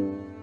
you.